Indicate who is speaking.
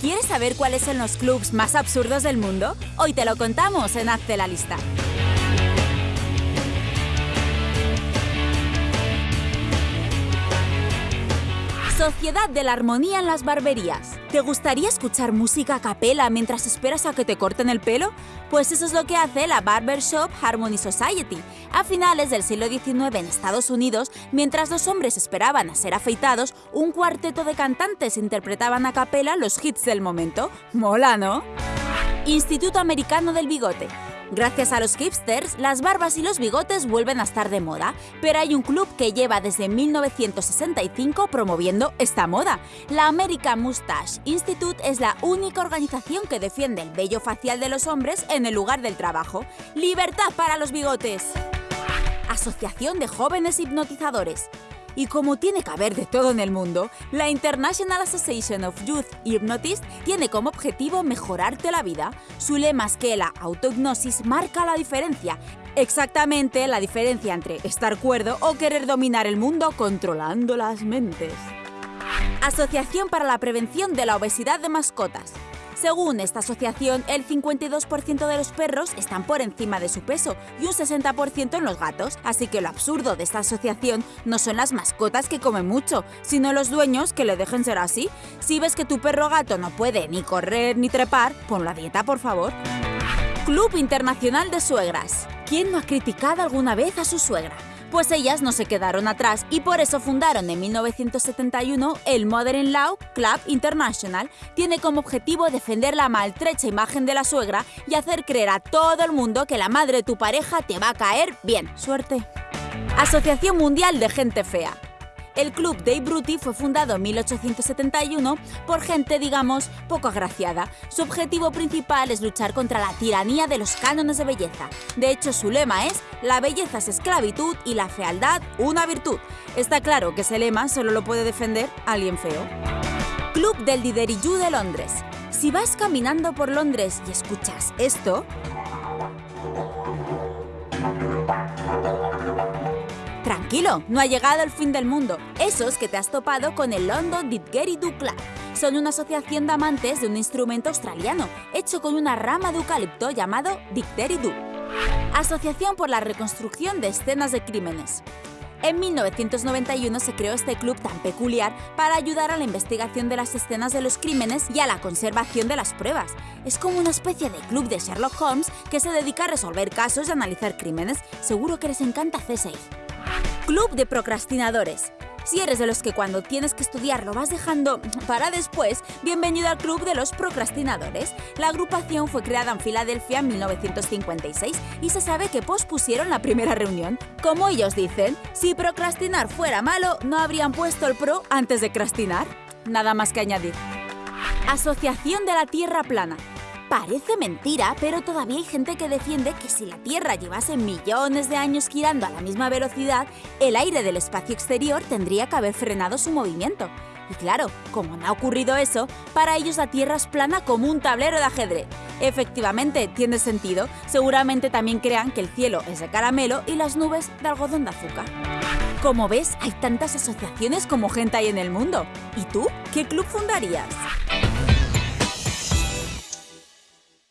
Speaker 1: ¿Quieres saber cuáles son los clubs más absurdos del mundo? Hoy te lo contamos en Hazte la lista. Sociedad de la Armonía en las barberías. ¿Te gustaría escuchar música a capela mientras esperas a que te corten el pelo? Pues eso es lo que hace la Barbershop Harmony Society. A finales del siglo XIX en Estados Unidos, mientras los hombres esperaban a ser afeitados, un cuarteto de cantantes interpretaban a capela los hits del momento. Mola, ¿no? Instituto Americano del Bigote. Gracias a los hipsters, las barbas y los bigotes vuelven a estar de moda, pero hay un club que lleva desde 1965 promoviendo esta moda. La American Mustache Institute es la única organización que defiende el vello facial de los hombres en el lugar del trabajo. ¡Libertad para los bigotes! Asociación de Jóvenes Hipnotizadores. Y como tiene que haber de todo en el mundo, la International Association of Youth Hypnotists tiene como objetivo mejorarte la vida. Su lema es que la autohipnosis marca la diferencia. Exactamente la diferencia entre estar cuerdo o querer dominar el mundo controlando las mentes. Asociación para la Prevención de la Obesidad de Mascotas. Según esta asociación, el 52% de los perros están por encima de su peso y un 60% en los gatos, así que lo absurdo de esta asociación no son las mascotas que comen mucho, sino los dueños que le dejen ser así. Si ves que tu perro gato no puede ni correr ni trepar, pon la dieta, por favor. Club Internacional de Suegras. ¿Quién no ha criticado alguna vez a su suegra? Pues ellas no se quedaron atrás y por eso fundaron en 1971 el Modern Law Club International. Tiene como objetivo defender la maltrecha imagen de la suegra y hacer creer a todo el mundo que la madre de tu pareja te va a caer bien. Suerte. Asociación Mundial de Gente Fea. El club Dave Brutti fue fundado en 1871 por gente, digamos, poco agraciada. Su objetivo principal es luchar contra la tiranía de los cánones de belleza. De hecho, su lema es La belleza es esclavitud y la fealdad una virtud. Está claro que ese lema solo lo puede defender alguien feo. Club del Didgeridoo de Londres. Si vas caminando por Londres y escuchas esto, Tranquilo, no ha llegado el fin del mundo. Esos que te has topado con el London Didgeridoo Club. Son una asociación de amantes de un instrumento australiano, hecho con una rama de eucalipto llamado Didgeridoo. Asociación por la reconstrucción de escenas de crímenes. En 1991 se creó este club tan peculiar para ayudar a la investigación de las escenas de los crímenes y a la conservación de las pruebas. Es como una especie de club de Sherlock Holmes que se dedica a resolver casos y analizar crímenes. Seguro que les encanta CSI. Club de procrastinadores. Si eres de los que cuando tienes que estudiar lo vas dejando para después, bienvenido al Club de los Procrastinadores. La agrupación fue creada en Filadelfia en 1956 y se sabe que pospusieron la primera reunión. Como ellos dicen, si procrastinar fuera malo, no habrían puesto el pro antes de crastinar. Nada más que añadir. Asociación de la Tierra Plana. Parece mentira, pero todavía hay gente que defiende que si la Tierra llevase millones de años girando a la misma velocidad, el aire del espacio exterior tendría que haber frenado su movimiento. Y claro, como no ha ocurrido eso, para ellos la Tierra es plana como un tablero de ajedrez. Efectivamente, tiene sentido. Seguramente también crean que el cielo es de caramelo y las nubes de algodón de azúcar. Como ves, hay tantas asociaciones como gente hay en el mundo. ¿Y tú? ¿Qué club fundarías?